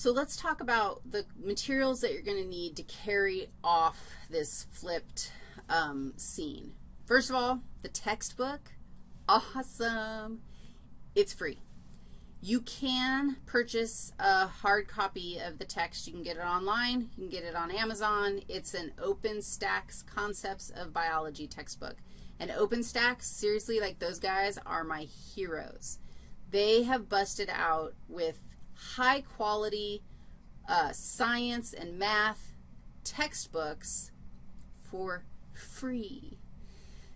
So let's talk about the materials that you're going to need to carry off this flipped um, scene. First of all, the textbook, awesome. It's free. You can purchase a hard copy of the text. You can get it online. You can get it on Amazon. It's an OpenStax Concepts of Biology textbook. And OpenStax, seriously, like those guys are my heroes. They have busted out with high quality uh, science and math textbooks for free.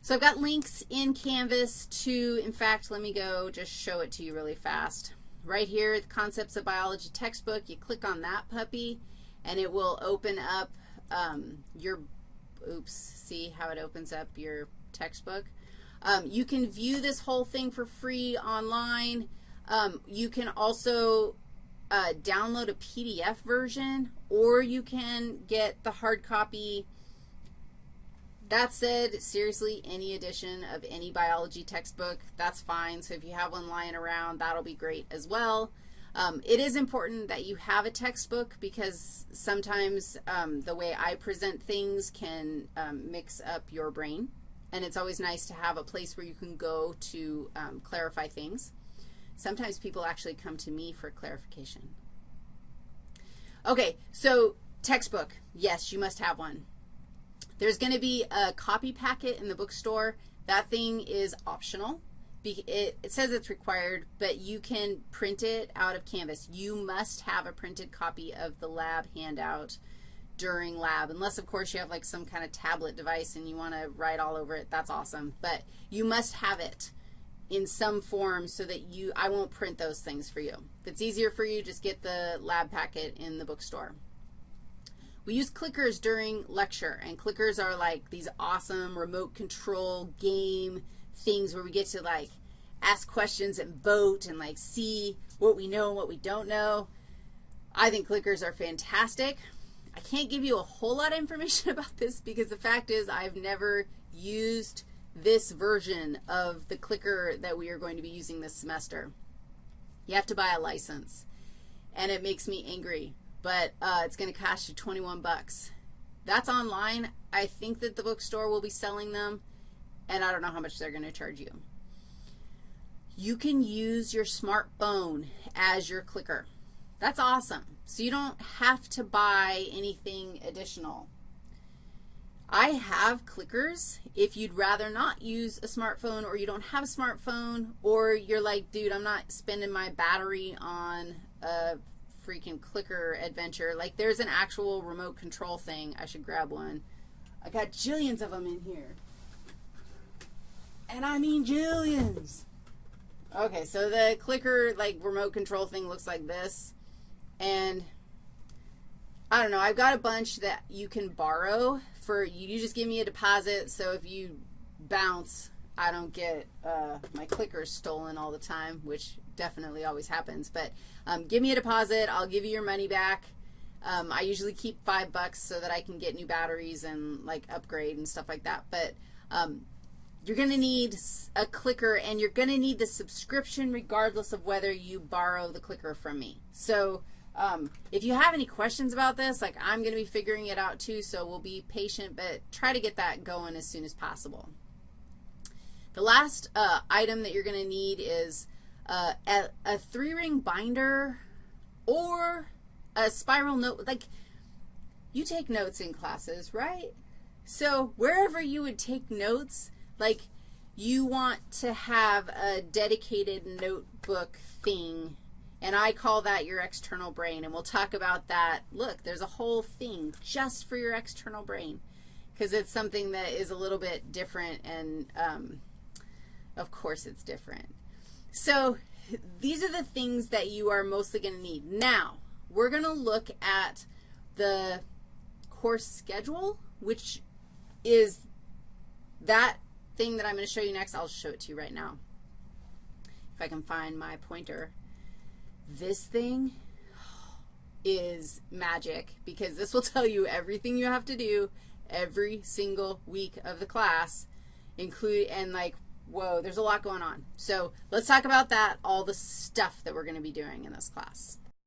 So I've got links in Canvas to, in fact, let me go just show it to you really fast. Right here, the Concepts of Biology textbook, you click on that puppy, and it will open up um, your, oops, see how it opens up your textbook? Um, you can view this whole thing for free online. Um, you can also uh, download a PDF version, or you can get the hard copy that said, seriously, any edition of any biology textbook, that's fine. So if you have one lying around, that'll be great as well. Um, it is important that you have a textbook because sometimes um, the way I present things can um, mix up your brain, and it's always nice to have a place where you can go to um, clarify things. Sometimes people actually come to me for clarification. Okay, so textbook, yes, you must have one. There's going to be a copy packet in the bookstore. That thing is optional. It, says it's required, but you can print it out of Canvas. You must have a printed copy of the lab handout during lab, unless, of course, you have like some kind of tablet device and you want to write all over it. That's awesome. But you must have it in some form so that you, I won't print those things for you. If it's easier for you, just get the lab packet in the bookstore. We use clickers during lecture, and clickers are like these awesome remote control game things where we get to like ask questions and vote and like see what we know and what we don't know. I think clickers are fantastic. I can't give you a whole lot of information about this because the fact is I've never used this version of the clicker that we are going to be using this semester. You have to buy a license, and it makes me angry but uh, it's going to cost you 21 bucks. That's online. I think that the bookstore will be selling them, and I don't know how much they're going to charge you. You can use your smartphone as your clicker. That's awesome. So you don't have to buy anything additional. I have clickers. If you'd rather not use a smartphone or you don't have a smartphone or you're like, dude, I'm not spending my battery on a freaking clicker adventure. Like there's an actual remote control thing. I should grab one. I got jillions of them in here. And I mean jillions. Okay, so the clicker, like, remote control thing looks like this. And I don't know. I've got a bunch that you can borrow for, you just give me a deposit, so if you bounce, I don't get uh, my clickers stolen all the time, which definitely always happens. But um, give me a deposit. I'll give you your money back. Um, I usually keep five bucks so that I can get new batteries and, like, upgrade and stuff like that. But um, you're going to need a clicker, and you're going to need the subscription regardless of whether you borrow the clicker from me. So um, if you have any questions about this, like I'm going to be figuring it out too, so we'll be patient, but try to get that going as soon as possible. The last uh, item that you're going to need is uh, a, a three-ring binder or a spiral note. Like, you take notes in classes, right? So wherever you would take notes, like you want to have a dedicated notebook thing, and I call that your external brain, and we'll talk about that. Look, there's a whole thing just for your external brain because it's something that is a little bit different and um, of course it's different. So these are the things that you are mostly going to need. Now, we're going to look at the course schedule, which is that thing that I'm going to show you next. I'll show it to you right now. If I can find my pointer. This thing is magic because this will tell you everything you have to do every single week of the class, include and like whoa, there's a lot going on. So let's talk about that, all the stuff that we're going to be doing in this class.